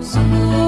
Senhor.